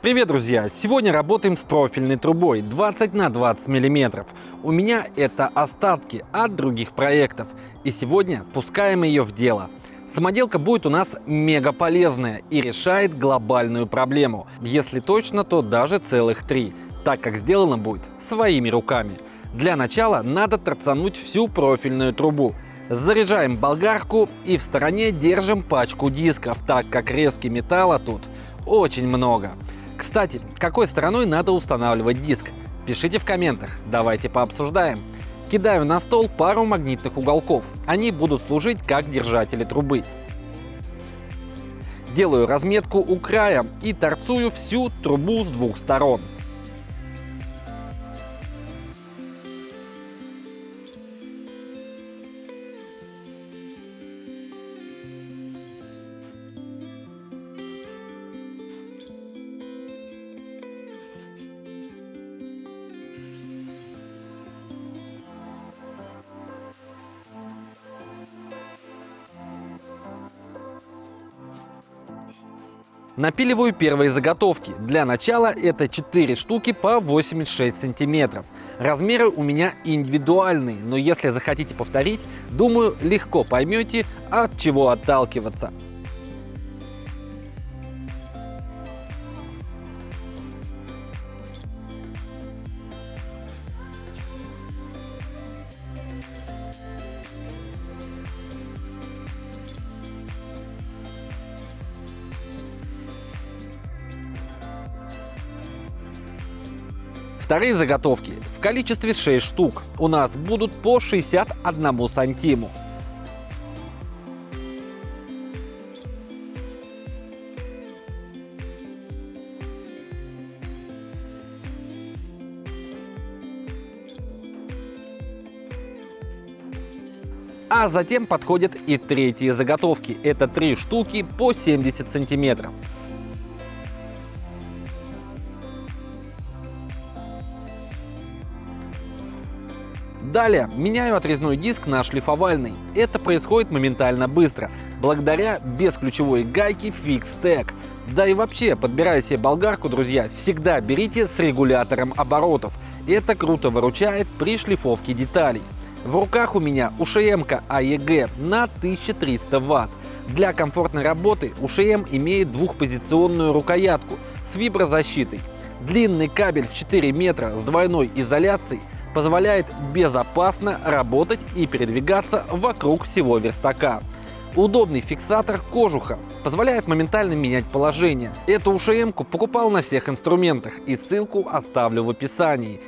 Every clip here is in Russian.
Привет, друзья! Сегодня работаем с профильной трубой 20 на 20 миллиметров. У меня это остатки от других проектов. И сегодня пускаем ее в дело. Самоделка будет у нас мега полезная и решает глобальную проблему. Если точно, то даже целых три, так как сделано будет своими руками. Для начала надо торцануть всю профильную трубу. Заряжаем болгарку и в стороне держим пачку дисков, так как резки металла тут очень много. Кстати, какой стороной надо устанавливать диск? Пишите в комментах, давайте пообсуждаем. Кидаю на стол пару магнитных уголков. Они будут служить как держатели трубы. Делаю разметку у края и торцую всю трубу с двух сторон. Напиливаю первые заготовки. Для начала это 4 штуки по 86 сантиметров. Размеры у меня индивидуальные, но если захотите повторить, думаю, легко поймете, от чего отталкиваться. Вторые заготовки в количестве 6 штук у нас будут по 61 сантиму. А затем подходят и третьи заготовки. Это три штуки по 70 сантиметров. Далее меняю отрезной диск на шлифовальный. Это происходит моментально быстро, благодаря бесключевой гайке FixTech. Да и вообще, подбирая себе болгарку, друзья, всегда берите с регулятором оборотов. Это круто выручает при шлифовке деталей. В руках у меня УШМ-ка AEG на 1300 Вт. Для комфортной работы УШМ имеет двухпозиционную рукоятку с виброзащитой. Длинный кабель в 4 метра с двойной изоляцией – позволяет безопасно работать и передвигаться вокруг всего верстака. Удобный фиксатор кожуха позволяет моментально менять положение. Эту ушм покупал на всех инструментах и ссылку оставлю в описании.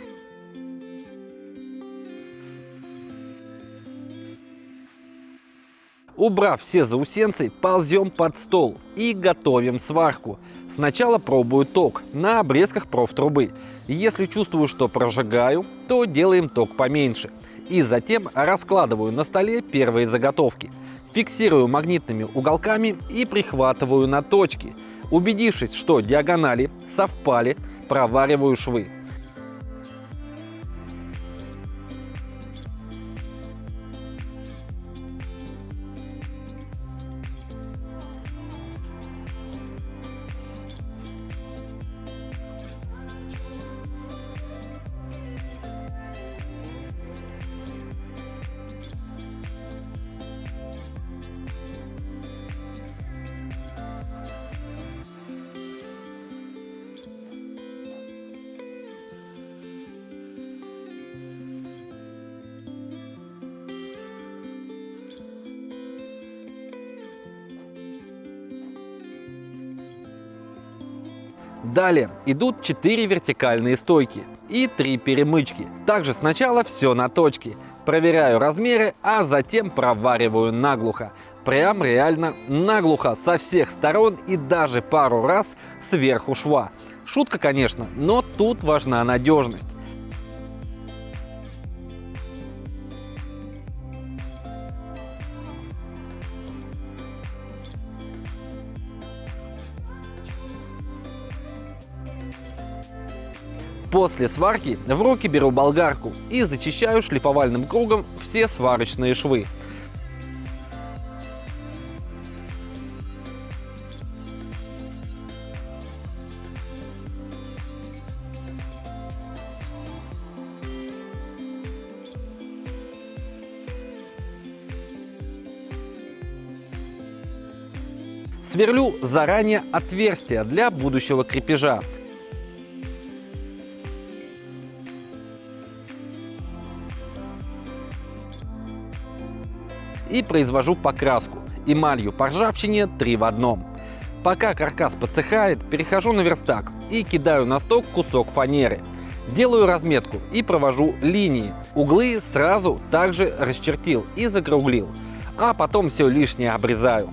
Убрав все заусенцы, ползем под стол и готовим сварку. Сначала пробую ток на обрезках профтрубы. Если чувствую, что прожигаю, то делаем ток поменьше. И затем раскладываю на столе первые заготовки. Фиксирую магнитными уголками и прихватываю на точки. Убедившись, что диагонали совпали, провариваю швы. Далее идут 4 вертикальные стойки и 3 перемычки. Также сначала все на точке. Проверяю размеры, а затем провариваю наглухо. Прям реально наглухо со всех сторон и даже пару раз сверху шва. Шутка, конечно, но тут важна надежность. После сварки в руки беру болгарку и зачищаю шлифовальным кругом все сварочные швы. Сверлю заранее отверстия для будущего крепежа. И произвожу покраску эмалью по ржавчине 3 в одном. Пока каркас подсыхает, перехожу на верстак и кидаю на сток кусок фанеры. Делаю разметку и провожу линии. Углы сразу также расчертил и закруглил. А потом все лишнее обрезаю.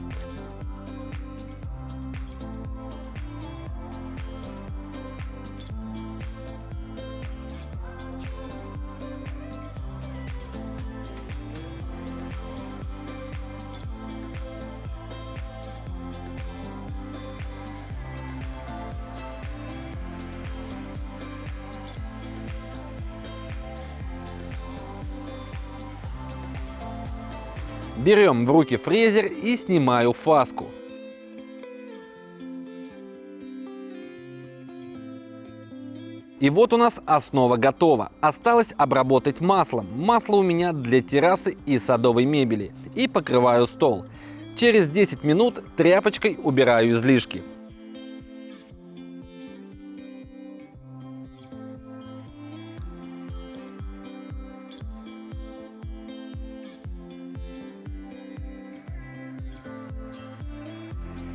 Берем в руки фрезер и снимаю фаску. И вот у нас основа готова. Осталось обработать маслом. Масло у меня для террасы и садовой мебели. И покрываю стол. Через 10 минут тряпочкой убираю излишки.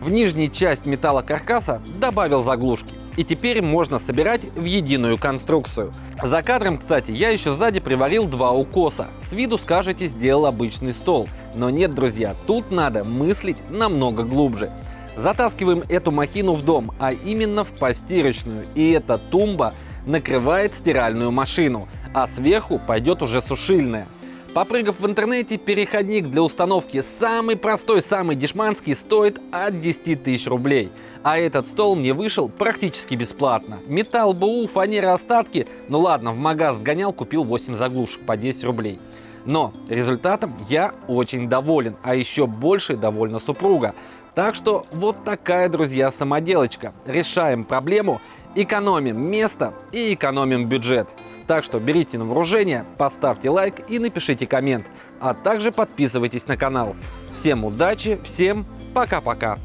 В нижней часть металлокаркаса добавил заглушки. И теперь можно собирать в единую конструкцию. За кадром, кстати, я еще сзади приварил два укоса. С виду скажете, сделал обычный стол. Но нет, друзья, тут надо мыслить намного глубже. Затаскиваем эту махину в дом, а именно в постирочную. И эта тумба накрывает стиральную машину, а сверху пойдет уже сушильная. Попрыгав в интернете, переходник для установки самый простой, самый дешманский стоит от 10 тысяч рублей. А этот стол мне вышел практически бесплатно. Металл БУ, фанера остатки. Ну ладно, в магаз сгонял, купил 8 заглушек по 10 рублей. Но результатом я очень доволен, а еще больше довольна супруга. Так что вот такая, друзья, самоделочка. Решаем проблему, экономим место и экономим бюджет. Так что берите на вооружение, поставьте лайк и напишите коммент, а также подписывайтесь на канал. Всем удачи, всем пока-пока.